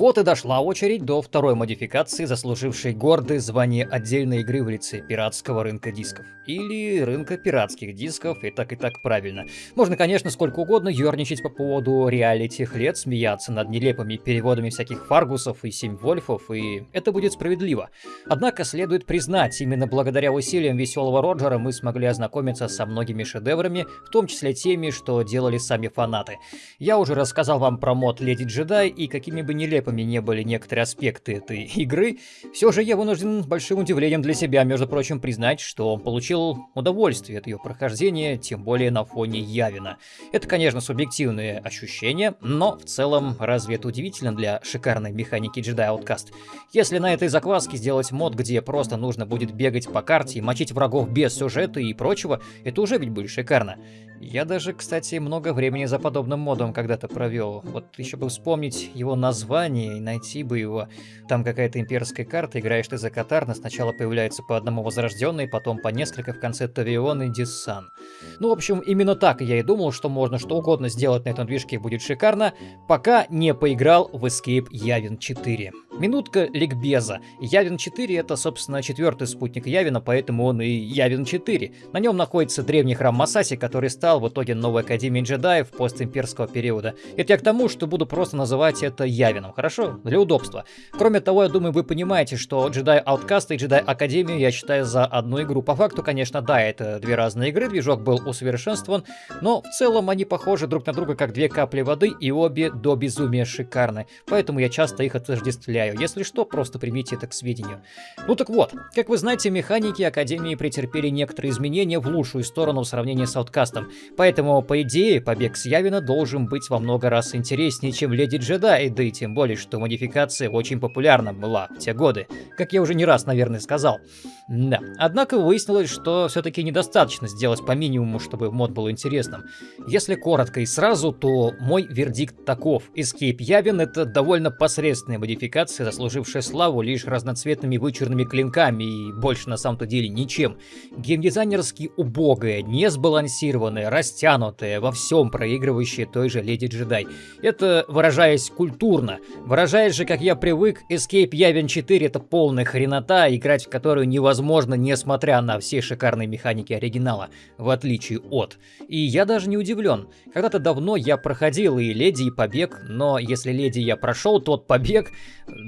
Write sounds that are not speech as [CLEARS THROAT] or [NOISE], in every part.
Вот и дошла очередь до второй модификации, заслужившей гордое звание отдельной игры в лице пиратского рынка дисков. Или рынка пиратских дисков, и так и так правильно. Можно, конечно, сколько угодно ерничать по поводу реалити лет, смеяться над нелепыми переводами всяких Фаргусов и Семь Вольфов, и это будет справедливо. Однако следует признать, именно благодаря усилиям веселого Роджера мы смогли ознакомиться со многими шедеврами, в том числе теми, что делали сами фанаты. Я уже рассказал вам про мод Леди Джедай, и какими бы нелепыми нелепыми не были некоторые аспекты этой [LAUGHS] игры, все же я вынужден большим удивлением для себя, между прочим, признать, что он получил удовольствие от ее прохождения, тем более на фоне Явина. Это, конечно, субъективные ощущения, но в целом разве это удивительно для шикарной механики Jedi Outcast? Если на этой закваске сделать мод, где просто нужно будет бегать по карте, мочить врагов без сюжета и прочего, это уже ведь будет шикарно. Я даже, кстати, много времени за подобным модом когда-то провел. Вот еще бы вспомнить его название и найти бы его. Там какая-то имперская карта, играешь ты за Катарна, сначала появляется по одному возрожденный, потом по несколько в конце Тавион и Диссан. Ну, в общем, именно так я и думал, что можно что угодно сделать на этом движке будет шикарно, пока не поиграл в Escape Yavin 4. Минутка ликбеза. Явин 4 это, собственно, четвертый спутник Явина, поэтому он и Явин 4. На нем находится древний храм Масаси, который стал в итоге новой Академией джедаев постимперского периода. Это я к тому, что буду просто называть это Явином, хорошо? Для удобства. Кроме того, я думаю, вы понимаете, что Jedi Outcast и Jedi Академию я считаю за одну игру. По факту, конечно, да, это две разные игры, движок был усовершенствован, но в целом они похожи друг на друга как две капли воды и обе до безумия шикарны. Поэтому я часто их отождествляю повторяю. Если что, просто примите это к сведению. Ну так вот, как вы знаете, механики Академии претерпели некоторые изменения в лучшую сторону в сравнении с Ауткастом. Поэтому, по идее, побег с Явина должен быть во много раз интереснее, чем Леди Джедай, да и тем более, что модификация очень популярна была в те годы. Как я уже не раз, наверное, сказал. Да. Однако выяснилось, что все-таки недостаточно сделать по минимуму, чтобы мод был интересным. Если коротко и сразу, то мой вердикт таков. Escape Явин это довольно посредственная модификация фракция, заслужившая славу лишь разноцветными вычурными клинками и больше на самом-то деле ничем. Геймдизайнерски убогая, несбалансированная, растянутая, во всем проигрывающая той же Леди Джедай. Это выражаясь культурно. Выражаясь же, как я привык, Escape Yavin 4 это полная хренота, играть в которую невозможно, несмотря на все шикарные механики оригинала, в отличие от. И я даже не удивлен. Когда-то давно я проходил и Леди, и Побег, но если Леди я прошел, тот Побег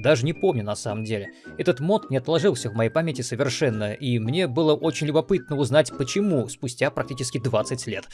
даже не помню на самом деле. Этот мод не отложился в моей памяти совершенно, и мне было очень любопытно узнать, почему спустя практически 20 лет.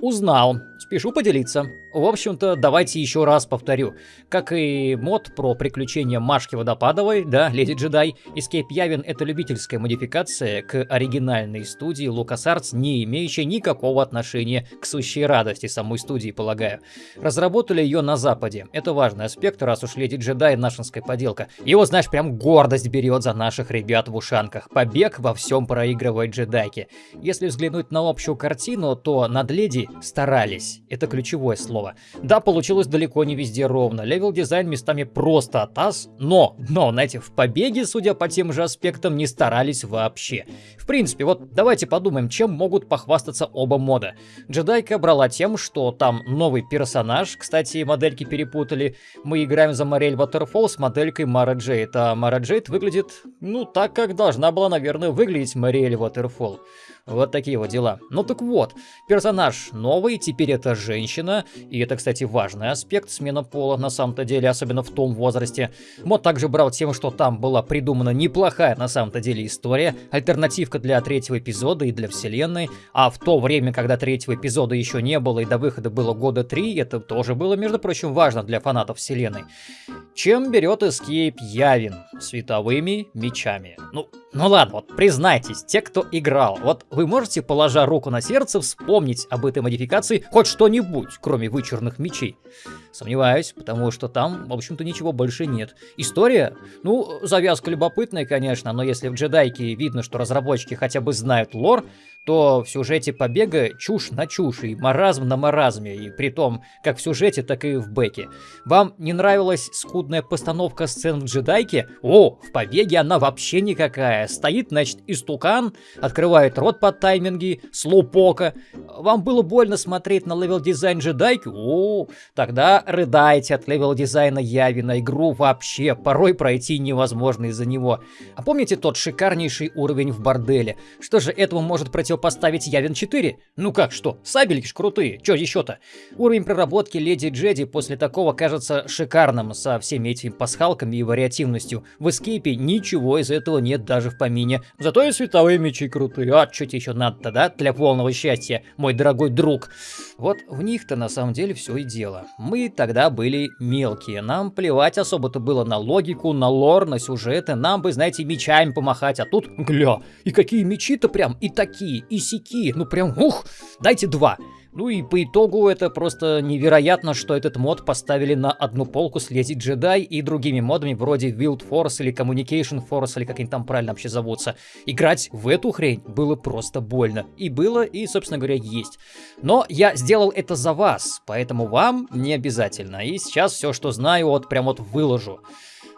Узнал. Спешу поделиться. В общем-то, давайте еще раз повторю. Как и мод про приключения Машки Водопадовой, да, Леди Джедай, Escape Явин это любительская модификация к оригинальной студии LucasArts, не имеющая никакого отношения к сущей радости самой студии, полагаю. Разработали ее на Западе. Это важный аспект, раз уж Леди Джедай нашинская поделка. Его, знаешь, прям гордость берет за наших ребят в ушанках. Побег во всем проигрывает джедайки. Если взглянуть на общую картину, то над Леди старались. Это ключевое слово. Да, получилось далеко не везде ровно. Левел дизайн местами просто атас, но, но, знаете, в побеге, судя по тем же аспектам, не старались вообще. В принципе, вот давайте подумаем, чем могут похвастаться оба мода. Джедайка брала тем, что там новый персонаж, кстати, модельки перепутали. Мы играем за Морель Waterfall с моделькой Мара Джейд, а Мара Джейд выглядит, ну, так, как должна была, наверное, выглядеть Морель Waterfall. Вот такие вот дела. Ну так вот, персонаж новый, теперь это женщина, и это, кстати, важный аспект смена пола на самом-то деле, особенно в том возрасте. Мод также брал тем, что там была придумана неплохая на самом-то деле история, альтернативка для третьего эпизода и для вселенной, а в то время, когда третьего эпизода еще не было и до выхода было года три, это тоже было, между прочим, важно для фанатов вселенной. Чем берет Escape Явин? Световыми мечами. Ну, ну ладно, вот признайтесь, те, кто играл, вот вы можете, положа руку на сердце, вспомнить об этой модификации хоть что-нибудь, кроме вычурных мечей? Сомневаюсь, потому что там, в общем-то, ничего больше нет. История? Ну, завязка любопытная, конечно, но если в джедайке видно, что разработчики хотя бы знают лор, то в сюжете побега чушь на чушь и маразм на маразме, и при том как в сюжете, так и в бэке. Вам не нравилась скудная постановка сцен в джедайке? О, в побеге она вообще никакая. Стоит, значит, истукан, открывает рот под тайминги слоупока. Вам было больно смотреть на level design джедайки? О, тогда рыдайте от level дизайна Явина игру вообще. Порой пройти невозможно из-за него. А помните тот шикарнейший уровень в борделе? Что же этому может противопоставить Явин 4? Ну как что, сабельки ж крутые, чё еще-то? Уровень проработки Леди Джеди после такого кажется шикарным, со всеми этими пасхалками и вариативностью. В эскейпе ничего из этого нет даже в помине. Зато и световые мечи крутые. А тебе еще надо-то, да? Для полного счастья, мой дорогой друг. Вот в них-то на самом деле все и дело. Мы тогда были мелкие. Нам плевать особо-то было на логику, на лор, на сюжеты. Нам бы, знаете, мечами помахать. А тут, гля, и какие мечи-то прям, и такие, и сики. Ну прям, ух, дайте два. Ну и по итогу это просто невероятно, что этот мод поставили на одну полку с Леди Джедай и другими модами вроде Wild Force или Communication Force, или как они там правильно вообще зовутся. Играть в эту хрень было просто больно. И было, и, собственно говоря, есть. Но я сделал это за вас, поэтому вам не обязательно. И сейчас все, что знаю, вот прям вот выложу.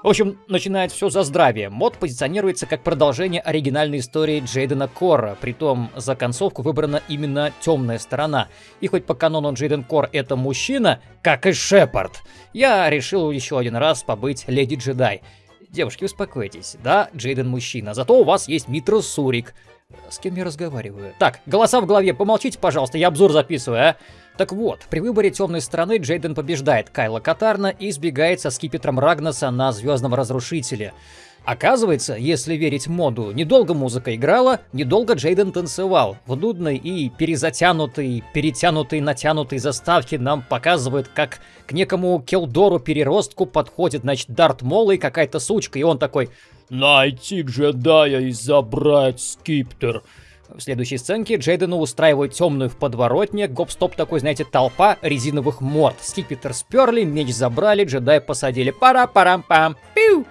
В общем, начинает все за здравие. Мод позиционируется как продолжение оригинальной истории Джейдена Кора, притом за концовку выбрана именно темная сторона. И хоть по канону Джейден Кор это мужчина, как и Шепард, я решил еще один раз побыть леди джедай. Девушки, успокойтесь, да, Джейден мужчина, зато у вас есть Митро Сурик. С кем я разговариваю? Так, голоса в голове, помолчите, пожалуйста, я обзор записываю, а? Так вот, при выборе темной стороны Джейден побеждает Кайла Катарна и сбегает со скипетром Рагнаса на Звездном Разрушителе. Оказывается, если верить моду, недолго музыка играла, недолго Джейден танцевал. В нудной и перезатянутой, перетянутой, натянутой заставке нам показывают, как к некому Келдору-переростку подходит, значит, Дарт Мол и какая-то сучка, и он такой «Найти джедая и забрать скиптер». В следующей сценке Джейдену устраивают темную в подворотне, гоп-стоп такой, знаете, толпа резиновых морд. Скипетр сперли, меч забрали, джедай посадили. Пара-парам-пам, пиу!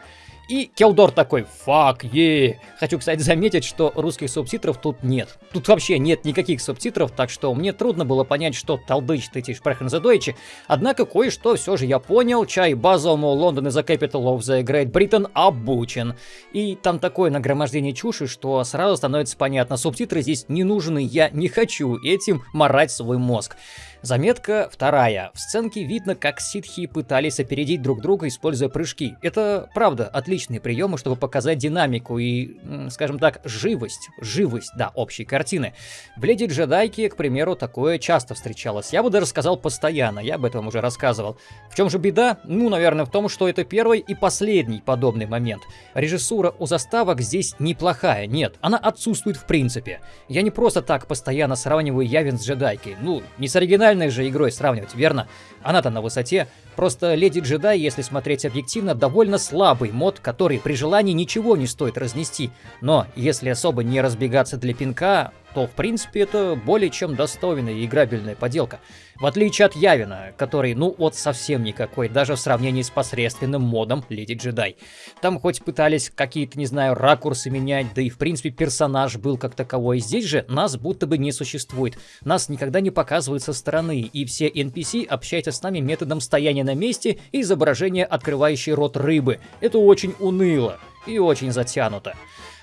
И Келдор такой, фак, е. Хочу, кстати, заметить, что русских субтитров тут нет. Тут вообще нет никаких субтитров, так что мне трудно было понять, что эти Sprechen за Deutsche. Однако кое-что все же я понял. Чай базовому Лондон is the capital of the Great Britain обучен. И там такое нагромождение чуши, что сразу становится понятно, субтитры здесь не нужны, я не хочу этим морать свой мозг. Заметка вторая. В сценке видно, как ситхи пытались опередить друг друга, используя прыжки. Это, правда, отличные приемы, чтобы показать динамику и, скажем так, живость. Живость, да, общей картины. В Леди Джедайке, к примеру, такое часто встречалось. Я бы даже сказал постоянно, я об этом уже рассказывал. В чем же беда? Ну, наверное, в том, что это первый и последний подобный момент. Режиссура у заставок здесь неплохая, нет, она отсутствует в принципе. Я не просто так постоянно сравниваю Явин с Джедайкой. Ну, не с оригинальной оригинальной же игрой сравнивать, верно? Она-то на высоте. Просто Леди Джедай, если смотреть объективно, довольно слабый мод, который при желании ничего не стоит разнести. Но если особо не разбегаться для пинка, то в принципе это более чем достойная и играбельная поделка. В отличие от Явина, который ну вот совсем никакой, даже в сравнении с посредственным модом Леди Джедай. Там хоть пытались какие-то, не знаю, ракурсы менять, да и в принципе персонаж был как таковой. Здесь же нас будто бы не существует. Нас никогда не показывают со стороны, и все NPC общаются с нами методом стояния на месте и изображения открывающей рот рыбы. Это очень уныло и очень затянуто.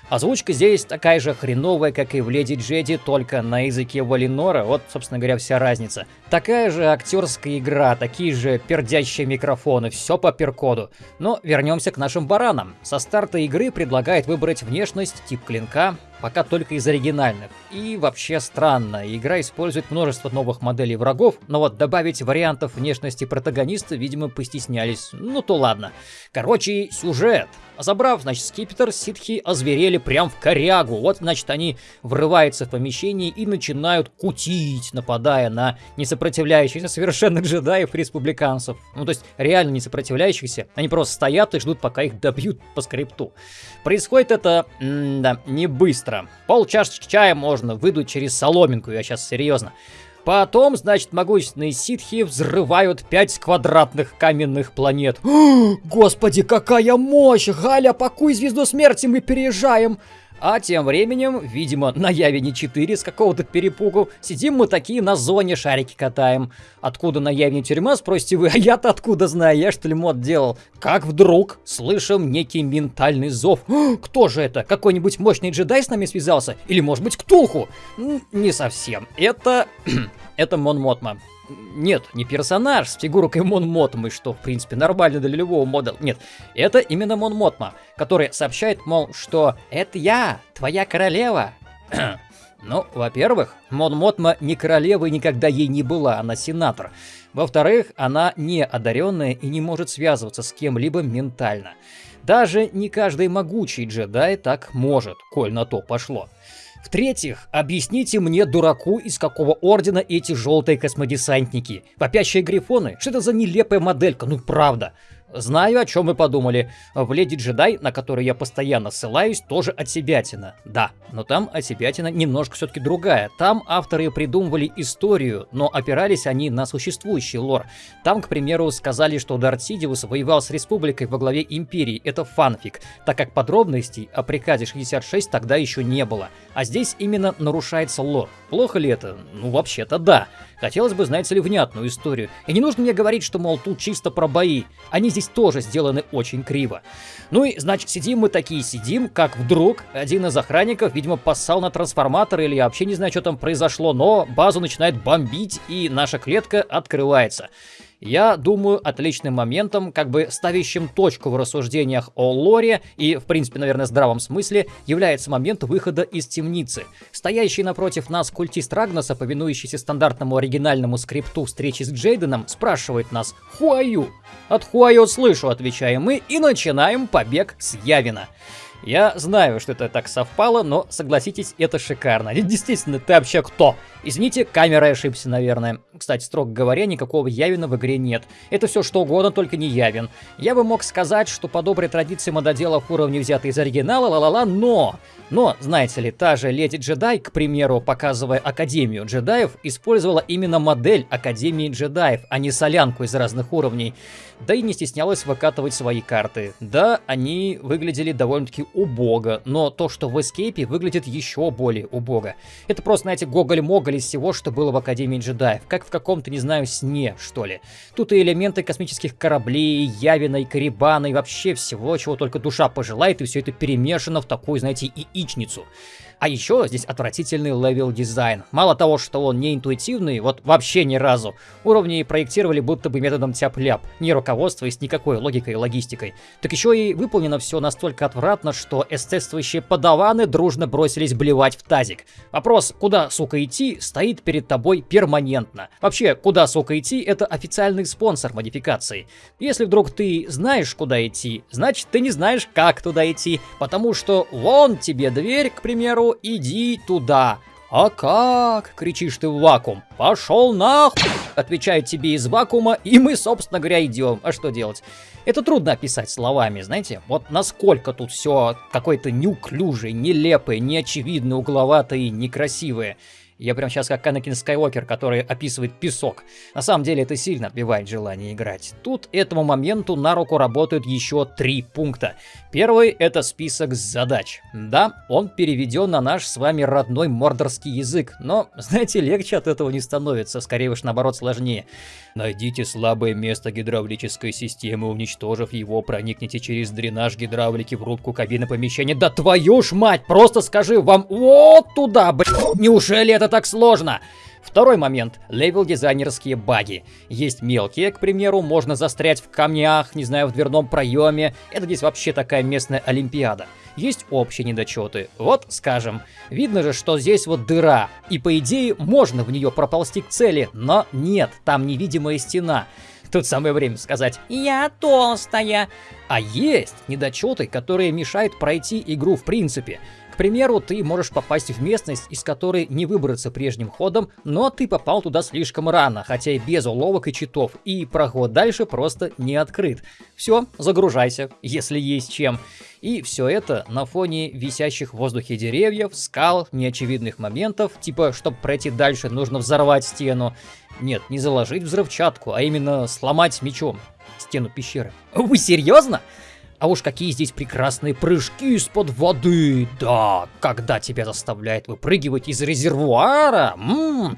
Озвучка здесь такая же хреновая, как и в Леди Джеди, только на языке Валинора, вот, собственно говоря, вся разница. Такая же актерская игра, такие же пердящие микрофоны, все по перкоду. Но вернемся к нашим баранам. Со старта игры предлагает выбрать внешность, тип клинка, пока только из оригинальных. И вообще странно, игра использует множество новых моделей врагов, но вот добавить вариантов внешности протагониста, видимо, постеснялись. Ну то ладно. Короче, сюжет. Забрав, значит, скипетр, ситхи озверели прям в корягу. Вот, значит, они врываются в помещение и начинают кутить, нападая на несопротивляющихся совершенно джедаев-республиканцев. Ну, то есть, реально не сопротивляющихся. Они просто стоят и ждут, пока их добьют по скрипту. Происходит это, да, не быстро. Пол чашечки чая можно выдуть через соломинку, я сейчас серьезно. Потом, значит, могущественные ситхи взрывают пять квадратных каменных планет. [GASPS] Господи, какая мощь! Галя, пакуй звезду смерти, мы переезжаем! А тем временем, видимо, на Явине 4 с какого-то перепугу, сидим мы такие на зоне шарики катаем. Откуда на Явине тюрьма, спросите вы, а я-то откуда знаю, я что ли мод делал? Как вдруг слышим некий ментальный зов. Кто же это? Какой-нибудь мощный джедай с нами связался? Или может быть Ктулху? Не совсем. Это... [CLEARS THROAT] это Мон Мотма. Нет, не персонаж с фигуркой Мон Мотмы, что, в принципе, нормально для любого мода. Нет, это именно Мон Мотма, который сообщает, мол, что «Это я, твоя королева». [CLEARS THROAT] ну, во-первых, Мон Мотма не королева и никогда ей не была, она сенатор. Во-вторых, она не одаренная и не может связываться с кем-либо ментально. Даже не каждый могучий джедай так может, коль на то пошло. В-третьих, объясните мне, дураку, из какого ордена эти желтые космодесантники? Вопящие грифоны? Что это за нелепая моделька? Ну правда. Знаю, о чем вы подумали. В Леди Джедай, на которую я постоянно ссылаюсь, тоже от себятина. Да, но там от себятина немножко все-таки другая. Там авторы придумывали историю, но опирались они на существующий лор. Там, к примеру, сказали, что Дарт Сидиус воевал с республикой во главе империи. Это фанфик, так как подробностей о приказе 66 тогда еще не было. А здесь именно нарушается лор. Плохо ли это? Ну, вообще-то да. Хотелось бы, знаете ли, внятную историю. И не нужно мне говорить, что, мол, тут чисто про бои. Они здесь тоже сделаны очень криво. Ну и, значит, сидим мы такие сидим, как вдруг один из охранников, видимо, поссал на трансформатор или я вообще не знаю, что там произошло, но базу начинает бомбить, и наша клетка открывается я думаю, отличным моментом, как бы ставящим точку в рассуждениях о лоре и, в принципе, наверное, здравом смысле, является момент выхода из темницы. Стоящий напротив нас культист Рагнаса, повинующийся стандартному оригинальному скрипту встречи с Джейденом, спрашивает нас «Хуаю?». «От Хуаю слышу», отвечаем мы, и начинаем побег с Явина. Я знаю, что это так совпало, но согласитесь, это шикарно. [LAUGHS] Действительно, ты вообще кто? Извините, камерой ошибся, наверное. Кстати, строго говоря, никакого Явина в игре нет. Это все что угодно, только не Явин. Я бы мог сказать, что по доброй традиции мододелов уровни взяты из оригинала, ла-ла-ла, но... Но, знаете ли, та же Леди Джедай, к примеру, показывая Академию джедаев, использовала именно модель Академии джедаев, а не солянку из разных уровней. Да и не стеснялась выкатывать свои карты. Да, они выглядели довольно-таки убого, но то, что в Escape выглядит еще более убого. Это просто, знаете, гоголь-моголь из всего, что было в Академии джедаев, как в каком-то, не знаю, сне, что ли. Тут и элементы космических кораблей, Явина и Коррибана, и вообще всего, чего только душа пожелает, и все это перемешано в такую, знаете, яичницу. А еще здесь отвратительный level design. Мало того, что он не интуитивный, вот вообще ни разу. Уровни проектировали будто бы методом тяп-ляп, не руководствуясь никакой логикой и логистикой. Так еще и выполнено все настолько отвратно, что эстетствующие падаваны дружно бросились блевать в тазик. Вопрос, куда, сука, идти, стоит перед тобой перманентно. Вообще, куда, сука, идти, это официальный спонсор модификации. Если вдруг ты знаешь, куда идти, значит ты не знаешь, как туда идти, потому что вон тебе дверь, к примеру, иди туда. «А как?» — кричишь ты в вакуум. «Пошел нахуй!» — отвечает тебе из вакуума, и мы, собственно говоря, идем. А что делать? Это трудно описать словами, знаете? Вот насколько тут все какое-то неуклюжее, нелепое, неочевидное, угловатое и некрасивое. Я прям сейчас как Анакин Скайуокер, который описывает песок. На самом деле это сильно отбивает желание играть. Тут этому моменту на руку работают еще три пункта. Первый это список задач. Да, он переведен на наш с вами родной мордорский язык, но, [LAUGHS] знаете, легче от этого не становится, скорее уж наоборот сложнее. Найдите слабое место гидравлической системы, уничтожив его, проникните через дренаж гидравлики в рубку кабины помещения. Да твою ж мать, просто скажи вам вот туда, блядь, неужели это так сложно? Второй момент – левел-дизайнерские баги. Есть мелкие, к примеру, можно застрять в камнях, не знаю, в дверном проеме. Это здесь вообще такая местная олимпиада. Есть общие недочеты. Вот, скажем, видно же, что здесь вот дыра, и по идее можно в нее проползти к цели, но нет, там невидимая стена. Тут самое время сказать «Я толстая». А есть недочеты, которые мешают пройти игру в принципе примеру, ты можешь попасть в местность, из которой не выбраться прежним ходом, но ты попал туда слишком рано, хотя и без уловок и читов, и проход дальше просто не открыт. Все, загружайся, если есть чем. И все это на фоне висящих в воздухе деревьев, скал, неочевидных моментов, типа, чтобы пройти дальше, нужно взорвать стену. Нет, не заложить взрывчатку, а именно сломать мечом стену пещеры. Вы серьезно? А уж какие здесь прекрасные прыжки из-под воды. Да, когда тебя заставляет выпрыгивать из резервуара. М -м.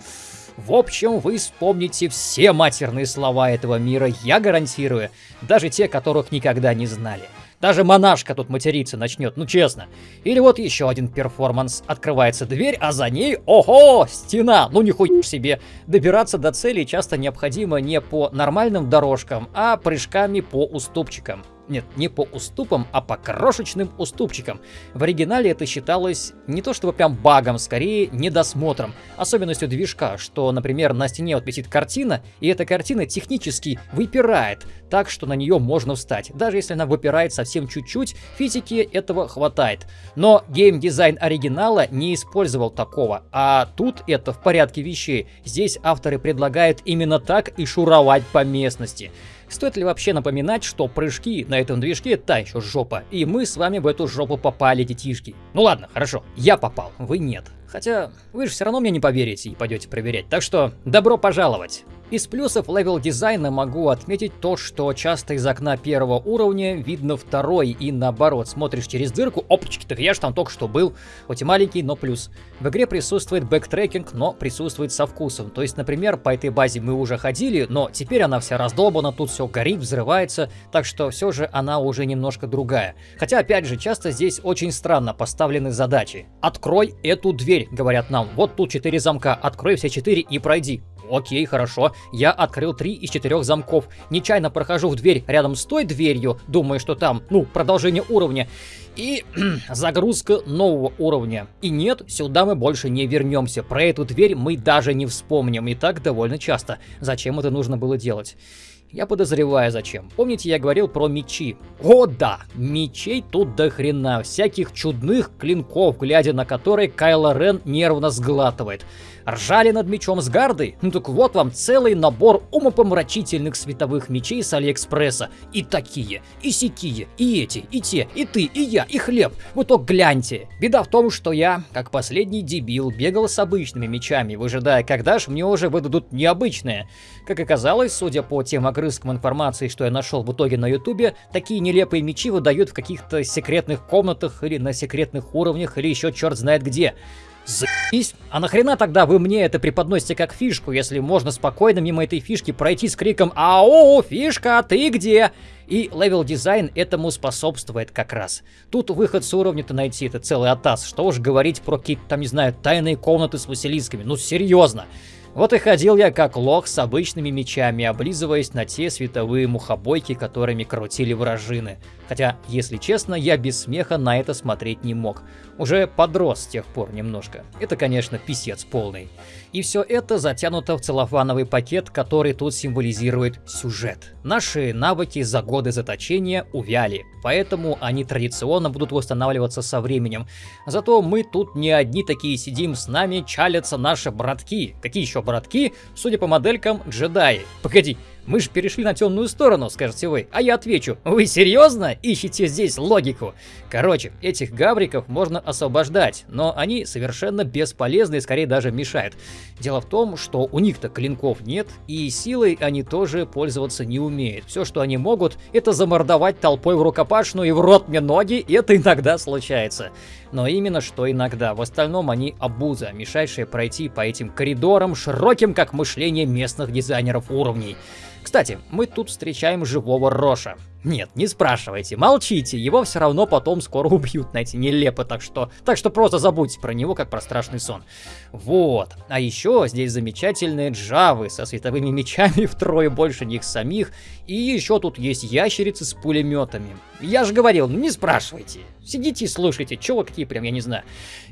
В общем, вы вспомните все матерные слова этого мира, я гарантирую, даже те, которых никогда не знали. Даже монашка тут материться начнет, ну честно. Или вот еще один перформанс. Открывается дверь, а за ней, ого, стена. Ну нихуя себе. Добираться до цели часто необходимо не по нормальным дорожкам, а прыжками по уступчикам. Нет, не по уступам, а по крошечным уступчикам. В оригинале это считалось не то чтобы прям багом, скорее недосмотром. Особенностью движка, что, например, на стене вот висит картина, и эта картина технически выпирает, так что на нее можно встать. Даже если она выпирает совсем чуть-чуть, физики этого хватает. Но геймдизайн оригинала не использовал такого, а тут это в порядке вещей. Здесь авторы предлагают именно так и шуровать по местности. Стоит ли вообще напоминать, что прыжки на этом движке та еще жопа, и мы с вами в эту жопу попали, детишки. Ну ладно, хорошо, я попал, вы нет. Хотя, вы же все равно мне не поверите и пойдете проверять, так что добро пожаловать! Из плюсов level дизайна могу отметить то, что часто из окна первого уровня видно второй и наоборот. Смотришь через дырку, опачки, так я же там только что был. Хоть и маленький, но плюс. В игре присутствует backtracking, но присутствует со вкусом. То есть, например, по этой базе мы уже ходили, но теперь она вся раздолбана, тут все горит, взрывается, так что все же она уже немножко другая. Хотя, опять же, часто здесь очень странно поставлены задачи. Открой эту дверь, говорят нам. Вот тут четыре замка, открой все четыре и пройди. Окей, хорошо. Я открыл три из четырех замков. Нечаянно прохожу в дверь рядом с той дверью, думая, что там, ну, продолжение уровня. И [CLEARS THROAT] загрузка нового уровня. И нет, сюда мы больше не вернемся. Про эту дверь мы даже не вспомним. И так довольно часто. Зачем это нужно было делать? Я подозреваю зачем. Помните, я говорил про мечи? О да, мечей тут до хрена. Всяких чудных клинков, глядя на которые Кайло Рен нервно сглатывает. Ржали над мечом с гардой? Ну так вот вам целый набор умопомрачительных световых мечей с Алиэкспресса. И такие, и сякие, и эти, и те, и ты, и я, и хлеб. Вот то гляньте. Беда в том, что я, как последний дебил, бегал с обычными мечами, выжидая, когда ж мне уже выдадут необычные. Как оказалось, судя по тем огрызкам информации, что я нашел в итоге на ютубе, такие нелепые мечи выдают в каких-то секретных комнатах или на секретных уровнях, или еще черт знает где. Заебись. А нахрена тогда вы мне это преподносите как фишку, если можно спокойно мимо этой фишки пройти с криком «Ау, фишка, ты где?» И level design этому способствует как раз. Тут выход с уровня-то найти, это целый атас. Что уж говорить про какие-то там, не знаю, тайные комнаты с василисками. Ну серьезно. Вот и ходил я как лох с обычными мечами, облизываясь на те световые мухобойки, которыми крутили вражины. Хотя, если честно, я без смеха на это смотреть не мог. Уже подрос с тех пор немножко. Это, конечно, писец полный. И все это затянуто в целлофановый пакет, который тут символизирует сюжет. Наши навыки за годы заточения увяли, поэтому они традиционно будут восстанавливаться со временем. Зато мы тут не одни такие сидим, с нами чалятся наши братки. Какие еще братки? Судя по моделькам, джедаи. Погоди, мы же перешли на темную сторону, скажете вы. А я отвечу, вы серьезно ищете здесь логику? Короче, этих гавриков можно освобождать, но они совершенно бесполезны и скорее даже мешают. Дело в том, что у них-то клинков нет, и силой они тоже пользоваться не умеют. Все, что они могут, это замордовать толпой в рукопашную и в рот мне ноги, и это иногда случается. Но именно что иногда, в остальном они обуза, мешающая пройти по этим коридорам, широким как мышление местных дизайнеров уровней. Кстати, мы тут встречаем живого Роша. Нет, не спрашивайте, молчите, его все равно потом скоро убьют на эти нелепо, так что, так что просто забудьте про него, как про страшный сон. Вот, а еще здесь замечательные джавы со световыми мечами [LAUGHS] втрое больше них самих, и еще тут есть ящерицы с пулеметами. Я же говорил, ну не спрашивайте, сидите и слушайте, чего какие прям, я не знаю.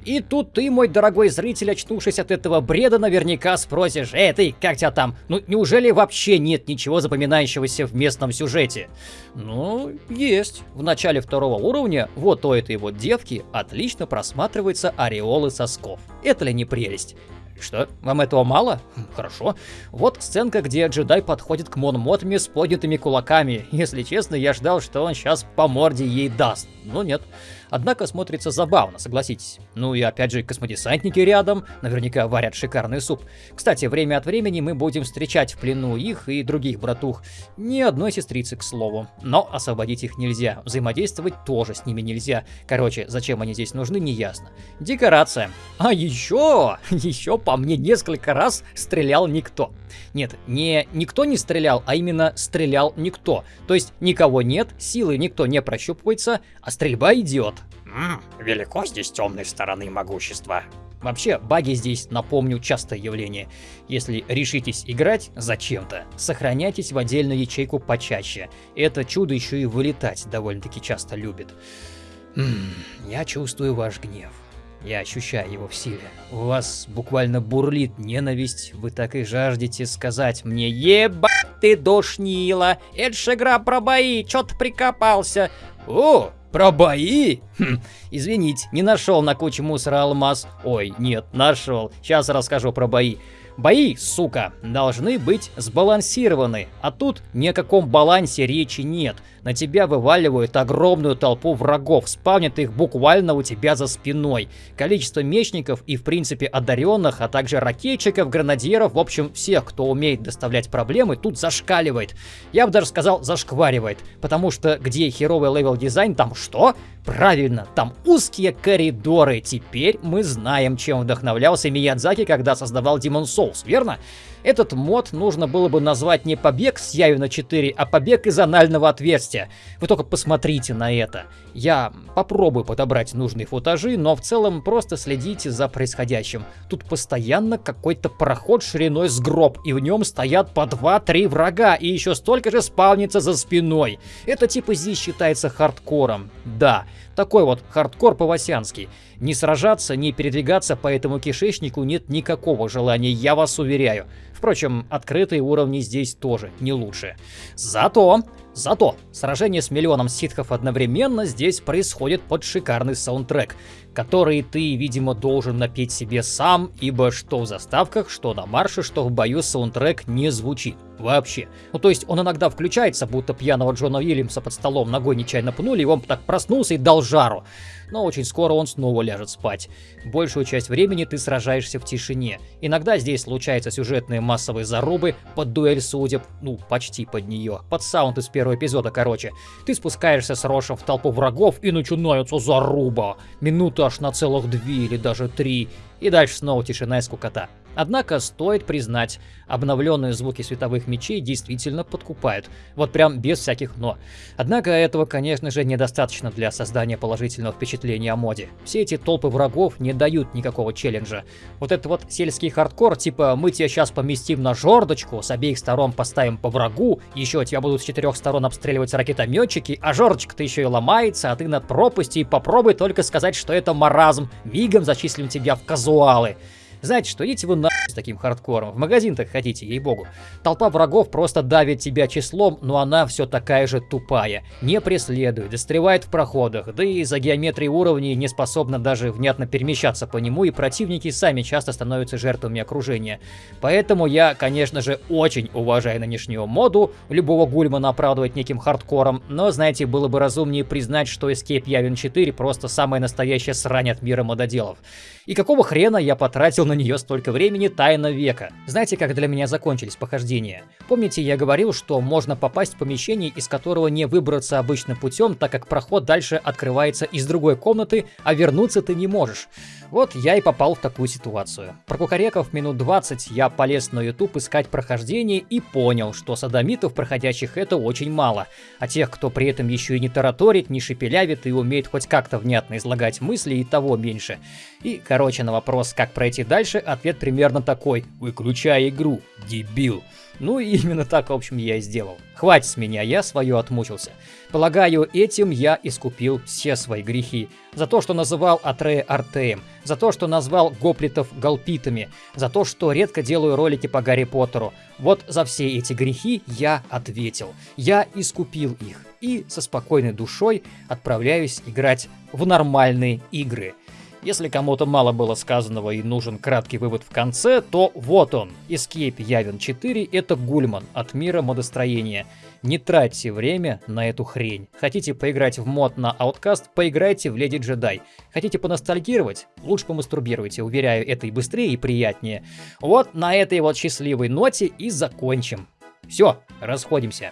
И тут ты, мой дорогой зритель, очнувшись от этого бреда, наверняка спросишь, эй ты, как тебя там? Ну неужели вообще нет ничего запоминающегося в местном сюжете? Ну, есть. В начале второго уровня вот у этой вот девки отлично просматриваются ореолы сосков. Это ли не прелесть? Что, вам этого мало? Хм, хорошо. Вот сценка, где джедай подходит к Мон Мотме с поднятыми кулаками. Если честно, я ждал, что он сейчас по морде ей даст. Но нет. Однако смотрится забавно, согласитесь. Ну и опять же, космодесантники рядом, наверняка варят шикарный суп. Кстати, время от времени мы будем встречать в плену их и других братух. Ни одной сестрицы, к слову. Но освободить их нельзя, взаимодействовать тоже с ними нельзя. Короче, зачем они здесь нужны, не ясно. Декорация. А еще, [LAUGHS] еще по мне несколько раз стрелял никто. Нет, не никто не стрелял, а именно стрелял никто. То есть никого нет, силы никто не прощупывается, а стрельба идет. Ммм, велико здесь темной стороны могущества. Вообще, баги здесь, напомню, частое явление. Если решитесь играть зачем-то, сохраняйтесь в отдельную ячейку почаще. Это чудо еще и вылетать довольно-таки часто любит. М я чувствую ваш гнев. Я ощущаю его в силе. У вас буквально бурлит ненависть. Вы так и жаждете сказать мне «Ебать ты душнила! Это ж игра про бои, чё ты прикопался?» «О, про бои? Хм, извините, не нашел на куче мусора алмаз. Ой, нет, нашел. Сейчас расскажу про бои. Бои, сука, должны быть сбалансированы, а тут ни о каком балансе речи нет. На тебя вываливают огромную толпу врагов, спавнят их буквально у тебя за спиной. Количество мечников и в принципе одаренных, а также ракетчиков, гренадьеров, в общем всех, кто умеет доставлять проблемы, тут зашкаливает. Я бы даже сказал зашкваривает, потому что где херовый level design, там что? Правильно, там узкие коридоры. Теперь мы знаем, чем вдохновлялся Миядзаки, когда создавал Demon Souls, верно? Этот мод нужно было бы назвать не побег с Явина 4, а побег из анального отверстия. Вы только посмотрите на это. Я попробую подобрать нужные футажи, но в целом просто следите за происходящим. Тут постоянно какой-то проход шириной с гроб, и в нем стоят по 2-3 врага, и еще столько же спавнится за спиной. Это типа здесь считается хардкором. Да, такой вот хардкор по-васянски. Не сражаться, не передвигаться по этому кишечнику нет никакого желания, я вас уверяю. Впрочем, открытые уровни здесь тоже не лучше. Зато, зато, сражение с миллионом ситхов одновременно здесь происходит под шикарный саундтрек, который ты, видимо, должен напеть себе сам, ибо что в заставках, что на марше, что в бою саундтрек не звучит. Вообще. Ну то есть он иногда включается, будто пьяного Джона Уильямса под столом ногой нечаянно пнули, и он так проснулся и дал жару но очень скоро он снова ляжет спать. Большую часть времени ты сражаешься в тишине. Иногда здесь случаются сюжетные массовые зарубы под дуэль судеб, ну, почти под нее, под саунд из первого эпизода, короче. Ты спускаешься с Рошем в толпу врагов и начинается заруба. Минуты аж на целых две или даже три. И дальше снова тишина и скукота. Однако стоит признать, обновленные звуки световых мечей действительно подкупают. Вот прям без всяких «но». Однако этого, конечно же, недостаточно для создания положительного впечатления о моде. Все эти толпы врагов не дают никакого челленджа. Вот это вот сельский хардкор, типа мы тебя сейчас поместим на жердочку, с обеих сторон поставим по врагу, еще тебя будут с четырех сторон обстреливать ракетометчики, а жердочка-то еще и ломается, а ты над пропастью попробуй только сказать, что это маразм, мигом зачислим тебя в казуалы. Знаете что, идите вы на с таким хардкором. В магазин так хотите, ей-богу. Толпа врагов просто давит тебя числом, но она все такая же тупая. Не преследует, застревает в проходах, да и за геометрией уровней не способна даже внятно перемещаться по нему, и противники сами часто становятся жертвами окружения. Поэтому я, конечно же, очень уважаю нынешнюю моду, любого гульмана оправдывать неким хардкором, но, знаете, было бы разумнее признать, что Escape Yavin 4 просто самая настоящая срань от мира мододелов. И какого хрена я потратил на нее столько времени Тайна века? Знаете, как для меня закончились похождения? Помните, я говорил, что можно попасть в помещение, из которого не выбраться обычным путем, так как проход дальше открывается из другой комнаты, а вернуться ты не можешь. Вот я и попал в такую ситуацию. Прокукареков минут 20 я полез на YouTube искать прохождение и понял, что садомитов, проходящих это очень мало, а тех, кто при этом еще и не тараторит, не шепелявит и умеет хоть как-то внятно излагать мысли, и того меньше. И, короче, на вопрос, как пройти дальше, ответ примерно такой. Выключай игру, дебил. Ну и [LAUGHS] именно так, в общем, я и сделал. Хватит с меня, я свое отмучился. Полагаю, этим я искупил все свои грехи. За то, что называл Атрея Артеем, за то, что назвал гоплитов галпитами, за то, что редко делаю ролики по Гарри Поттеру. Вот за все эти грехи я ответил. Я искупил их и со спокойной душой отправляюсь играть в нормальные игры. Если кому-то мало было сказанного и нужен краткий вывод в конце, то вот он. Escape Явен 4 — это Гульман от мира модостроения. Не тратьте время на эту хрень. Хотите поиграть в мод на Outcast, поиграйте в Леди Джедай. Хотите поностальгировать? Лучше помастурбируйте, уверяю, это и быстрее, и приятнее. Вот на этой вот счастливой ноте и закончим. Все, расходимся.